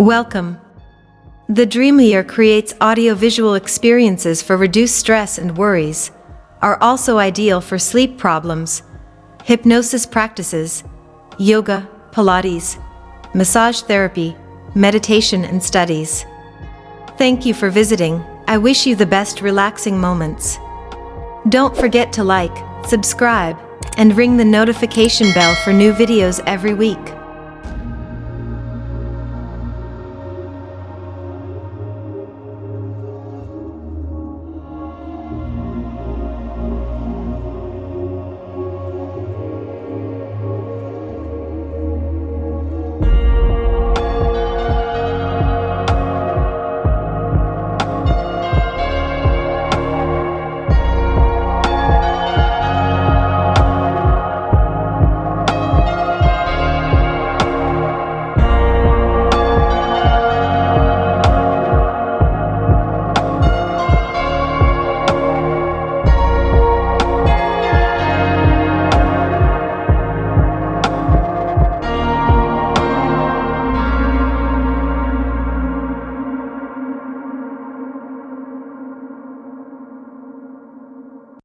Welcome. The Dreamlier creates audiovisual experiences for reduced stress and worries, are also ideal for sleep problems, hypnosis practices, yoga, Pilates, massage therapy, meditation and studies. Thank you for visiting. I wish you the best relaxing moments. Don't forget to like, subscribe, and ring the notification bell for new videos every week.